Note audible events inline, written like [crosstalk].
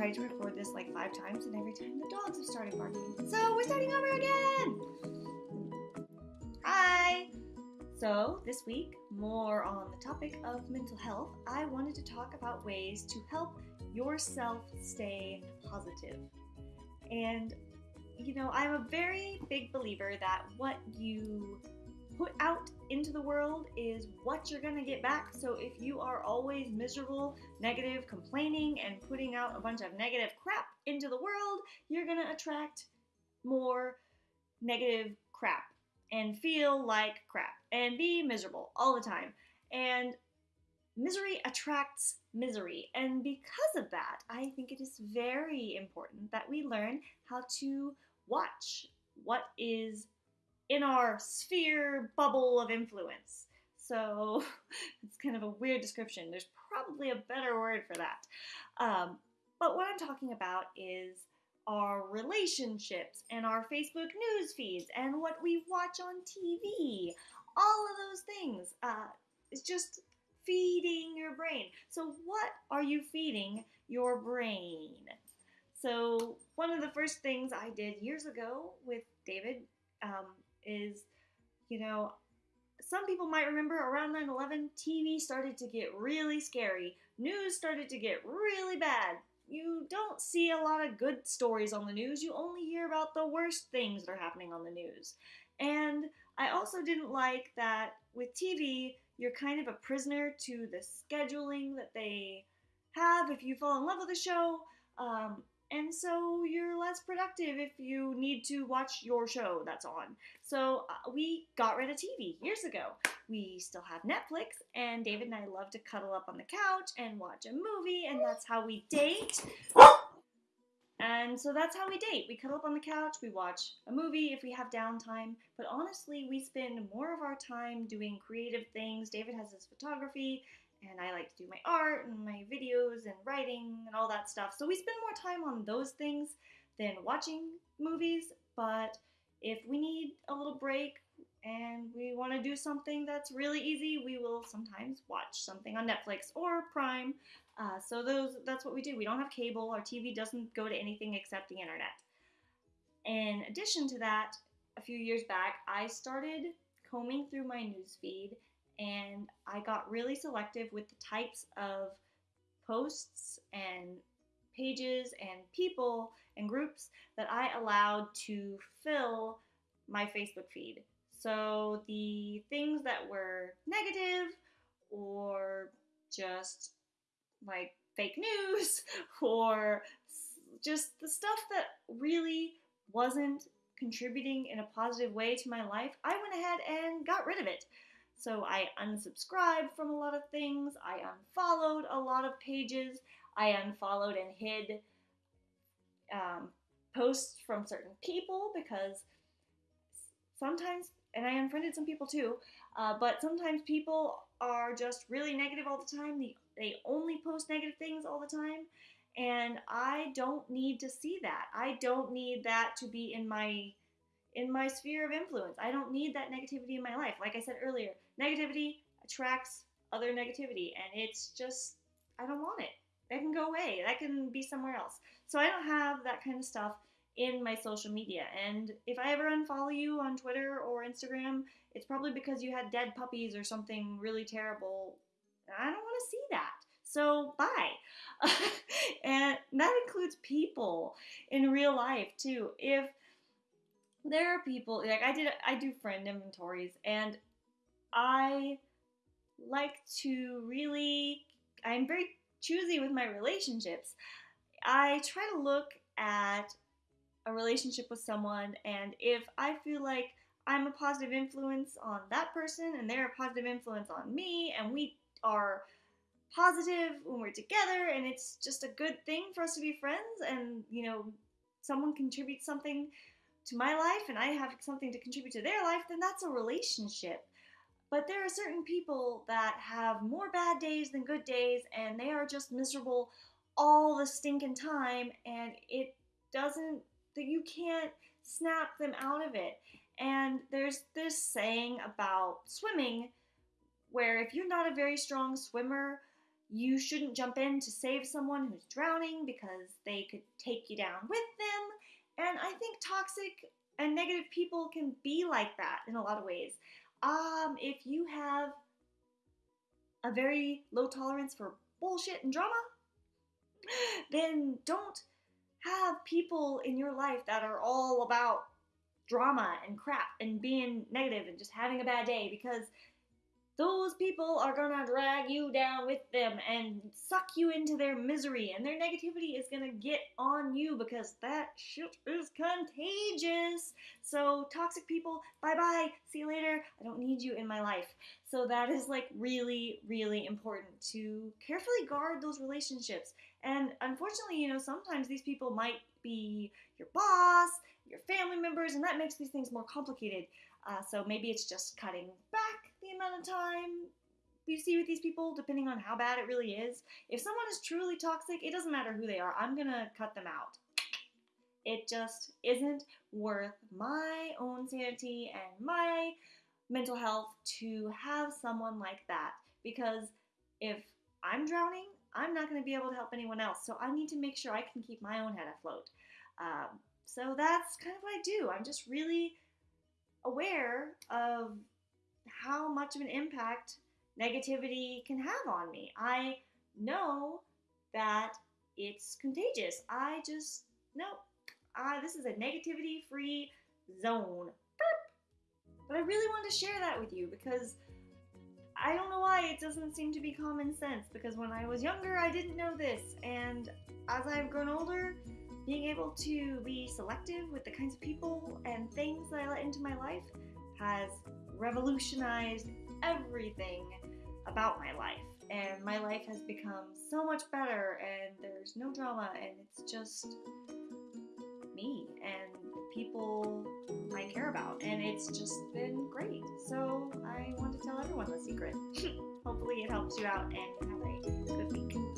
tried to record this like five times, and every time the dogs have started barking. So we're starting over again! Hi! So, this week, more on the topic of mental health, I wanted to talk about ways to help yourself stay positive. And, you know, I'm a very big believer that what you put out into the world is what you're gonna get back. So if you are always miserable, negative, complaining, and putting out a bunch of negative crap into the world, you're gonna attract more negative crap and feel like crap and be miserable all the time. And misery attracts misery. And because of that, I think it is very important that we learn how to watch what is in our sphere bubble of influence. So [laughs] it's kind of a weird description. There's probably a better word for that. Um, but what I'm talking about is our relationships and our Facebook news feeds and what we watch on TV. All of those things. Uh, it's just feeding your brain. So, what are you feeding your brain? So, one of the first things I did years ago with David um, is, you know, some people might remember around 9 11, TV started to get really scary. News started to get really bad. You don't see a lot of good stories on the news. You only hear about the worst things that are happening on the news. And I also didn't like that with TV, you're kind of a prisoner to the scheduling that they have if you fall in love with a show. Um, and so you're less productive if you need to watch your show that's on. So uh, we got rid of TV years ago. We still have Netflix, and David and I love to cuddle up on the couch and watch a movie, and that's how we date. And so that's how we date. We cuddle up on the couch, we watch a movie if we have downtime, but honestly, we spend more of our time doing creative things. David has his photography, and I like to do my art and my videos and writing and all that stuff. So we spend more time on those things than watching movies. But if we need a little break and we want to do something that's really easy, we will sometimes watch something on Netflix or Prime. Uh, so those that's what we do. We don't have cable. Our TV doesn't go to anything except the internet. In addition to that, a few years back, I started combing through my news feed and I got really selective with the types of posts and pages and people and groups that I allowed to fill my Facebook feed. So the things that were negative or just like fake news [laughs] or just the stuff that really wasn't contributing in a positive way to my life, I went ahead and got rid of it. So I unsubscribed from a lot of things. I unfollowed a lot of pages. I unfollowed and hid um, posts from certain people because sometimes, and I unfriended some people too, uh, but sometimes people are just really negative all the time. They, they only post negative things all the time. And I don't need to see that. I don't need that to be in my in my sphere of influence. I don't need that negativity in my life. Like I said earlier, negativity attracts other negativity, and it's just, I don't want it. That can go away. That can be somewhere else. So I don't have that kind of stuff in my social media. And if I ever unfollow you on Twitter or Instagram, it's probably because you had dead puppies or something really terrible. I don't want to see that. So bye. [laughs] and that includes people in real life too. If there are people like I did I do friend inventories and I like to really I'm very choosy with my relationships. I try to look at a relationship with someone and if I feel like I'm a positive influence on that person and they're a positive influence on me and we are positive when we're together and it's just a good thing for us to be friends and you know someone contributes something to my life and I have something to contribute to their life, then that's a relationship. But there are certain people that have more bad days than good days and they are just miserable all the stinking time and it doesn't that you can't snap them out of it. And there's this saying about swimming where if you're not a very strong swimmer, you shouldn't jump in to save someone who's drowning because they could take you down with them. And I think toxic and negative people can be like that in a lot of ways. Um, if you have a very low tolerance for bullshit and drama, [gasps] then don't have people in your life that are all about drama and crap and being negative and just having a bad day because those people are gonna drag you down with them and suck you into their misery, and their negativity is gonna get on you because that shit is contagious. So, toxic people, bye bye, see you later. I don't need you in my life. So, that is like really, really important to carefully guard those relationships. And unfortunately, you know, sometimes these people might be your boss, your family members, and that makes these things more complicated. Uh, so maybe it's just cutting back the amount of time you see with these people, depending on how bad it really is. If someone is truly toxic, it doesn't matter who they are, I'm gonna cut them out. It just isn't worth my own sanity and my mental health to have someone like that. Because if I'm drowning, I'm not going to be able to help anyone else. So I need to make sure I can keep my own head afloat. Um, so that's kind of what I do. I'm just really aware of how much of an impact negativity can have on me. I know that it's contagious. I just know uh, this is a negativity free zone. But I really wanted to share that with you because I don't know why it doesn't seem to be common sense because when I was younger I didn't know this and as I've grown older being able to be selective with the kinds of people and things that I let into my life has revolutionized everything about my life. And my life has become so much better, and there's no drama, and it's just me and people I care about. And it's just been great. So I want to tell everyone the secret. [laughs] Hopefully, it helps you out and have a good week.